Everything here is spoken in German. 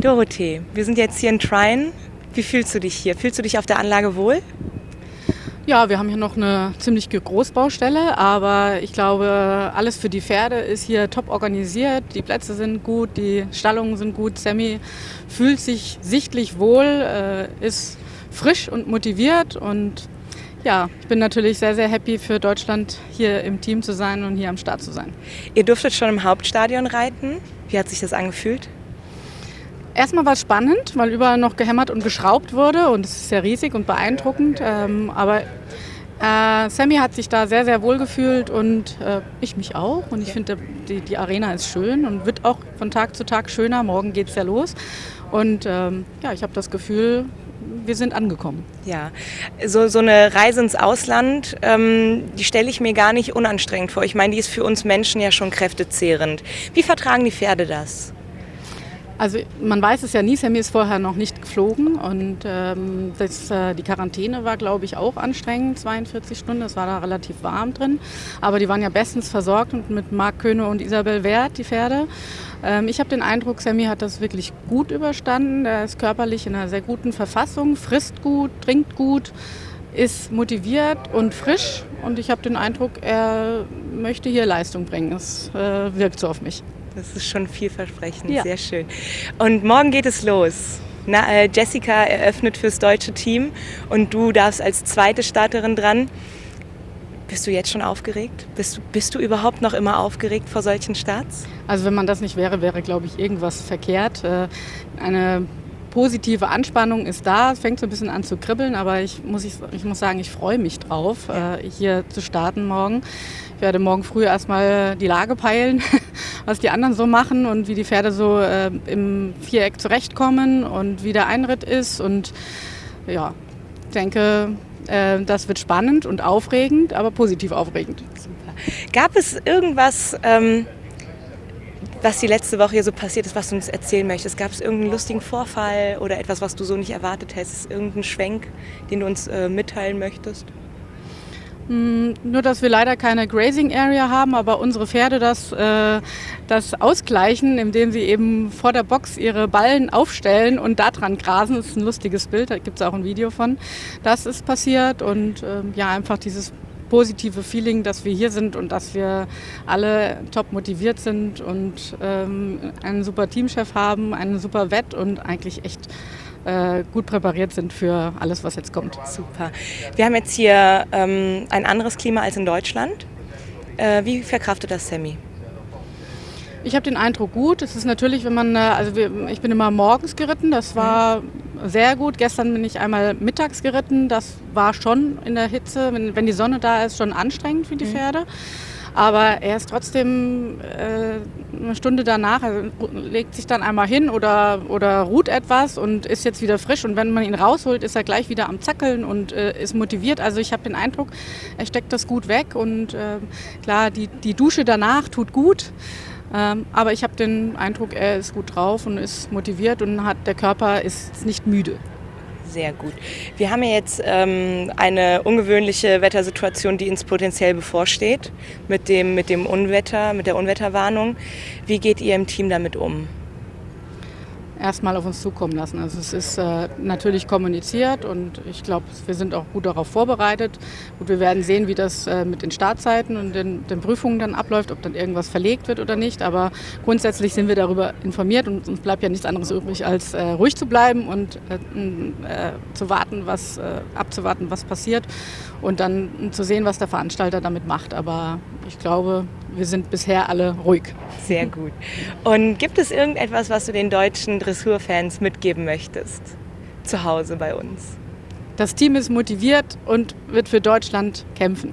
Dorothee, wir sind jetzt hier in Trine. Wie fühlst du dich hier? Fühlst du dich auf der Anlage wohl? Ja, wir haben hier noch eine ziemlich Großbaustelle, aber ich glaube, alles für die Pferde ist hier top organisiert. Die Plätze sind gut, die Stallungen sind gut. Sammy fühlt sich sichtlich wohl, äh, ist frisch und motiviert und ja, ich bin natürlich sehr, sehr happy für Deutschland hier im Team zu sein und hier am Start zu sein. Ihr durftet schon im Hauptstadion reiten. Wie hat sich das angefühlt? Erstmal war es spannend, weil überall noch gehämmert und geschraubt wurde und es ist sehr riesig und beeindruckend. Ähm, aber äh, Sammy hat sich da sehr, sehr wohl gefühlt und äh, ich mich auch. Und ich finde, die, die Arena ist schön und wird auch von Tag zu Tag schöner. Morgen geht es ja los. Und ähm, ja, ich habe das Gefühl, wir sind angekommen. Ja, so, so eine Reise ins Ausland, ähm, die stelle ich mir gar nicht unanstrengend vor. Ich meine, die ist für uns Menschen ja schon kräftezehrend. Wie vertragen die Pferde das? Also man weiß es ja nie, Sammy ist vorher noch nicht geflogen und ähm, das, äh, die Quarantäne war, glaube ich, auch anstrengend, 42 Stunden, es war da relativ warm drin, aber die waren ja bestens versorgt und mit Marc Köhne und Isabel Wert, die Pferde. Ähm, ich habe den Eindruck, Sammy hat das wirklich gut überstanden, er ist körperlich in einer sehr guten Verfassung, frisst gut, trinkt gut, ist motiviert und frisch und ich habe den Eindruck, er möchte hier Leistung bringen. Es äh, wirkt so auf mich. Das ist schon vielversprechend, ja. sehr schön. Und morgen geht es los. Na, äh, Jessica eröffnet fürs deutsche Team und du darfst als zweite Starterin dran. Bist du jetzt schon aufgeregt? Bist du, bist du überhaupt noch immer aufgeregt vor solchen Starts? Also wenn man das nicht wäre, wäre, glaube ich, irgendwas verkehrt. Äh, eine positive Anspannung ist da. Es fängt so ein bisschen an zu kribbeln, aber ich muss, ich, ich muss sagen, ich freue mich drauf, ja. Äh, hier zu starten morgen. Ich werde morgen früh erstmal die Lage peilen, was die anderen so machen und wie die Pferde so äh, im Viereck zurechtkommen und wie der Einritt ist. Und ja, ich denke, äh, das wird spannend und aufregend, aber positiv aufregend. Super. Gab es irgendwas, ähm, was die letzte Woche hier so passiert ist, was du uns erzählen möchtest? Gab es irgendeinen lustigen Vorfall oder etwas, was du so nicht erwartet hättest? Irgendeinen Schwenk, den du uns äh, mitteilen möchtest? Hm, nur, dass wir leider keine Grazing Area haben, aber unsere Pferde das, äh, das ausgleichen, indem sie eben vor der Box ihre Ballen aufstellen und da dran grasen. Das ist ein lustiges Bild, da gibt es auch ein Video von. Das ist passiert und äh, ja, einfach dieses positive Feeling, dass wir hier sind und dass wir alle top motiviert sind und ähm, einen super Teamchef haben, einen super Wett und eigentlich echt äh, gut präpariert sind für alles, was jetzt kommt. Super. Wir haben jetzt hier ähm, ein anderes Klima als in Deutschland. Äh, wie verkraftet das Sammy? Ich habe den Eindruck gut. Es ist natürlich, wenn man, äh, also wir, ich bin immer morgens geritten, das war sehr gut. Gestern bin ich einmal mittags geritten, das war schon in der Hitze, wenn, wenn die Sonne da ist, schon anstrengend für die mhm. Pferde. Aber er ist trotzdem äh, eine Stunde danach, also legt sich dann einmal hin oder, oder ruht etwas und ist jetzt wieder frisch. Und wenn man ihn rausholt, ist er gleich wieder am Zackeln und äh, ist motiviert. Also ich habe den Eindruck, er steckt das gut weg. Und äh, klar, die, die Dusche danach tut gut. Ähm, aber ich habe den Eindruck, er ist gut drauf und ist motiviert und hat, der Körper ist nicht müde. Sehr gut. Wir haben ja jetzt ähm, eine ungewöhnliche Wettersituation, die uns potenziell bevorsteht, mit dem, mit dem Unwetter, mit der Unwetterwarnung. Wie geht ihr im Team damit um? Erstmal auf uns zukommen lassen. Also es ist äh, natürlich kommuniziert und ich glaube, wir sind auch gut darauf vorbereitet. Gut, wir werden sehen, wie das äh, mit den Startzeiten und den, den, Prüfungen dann abläuft, ob dann irgendwas verlegt wird oder nicht. Aber grundsätzlich sind wir darüber informiert und uns bleibt ja nichts anderes übrig, als äh, ruhig zu bleiben und äh, äh, zu warten, was äh, abzuwarten, was passiert und dann zu sehen, was der Veranstalter damit macht. Aber ich glaube, wir sind bisher alle ruhig. Sehr gut. Und gibt es irgendetwas, was du den deutschen Dressurfans mitgeben möchtest? Zu Hause bei uns. Das Team ist motiviert und wird für Deutschland kämpfen.